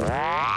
Ah!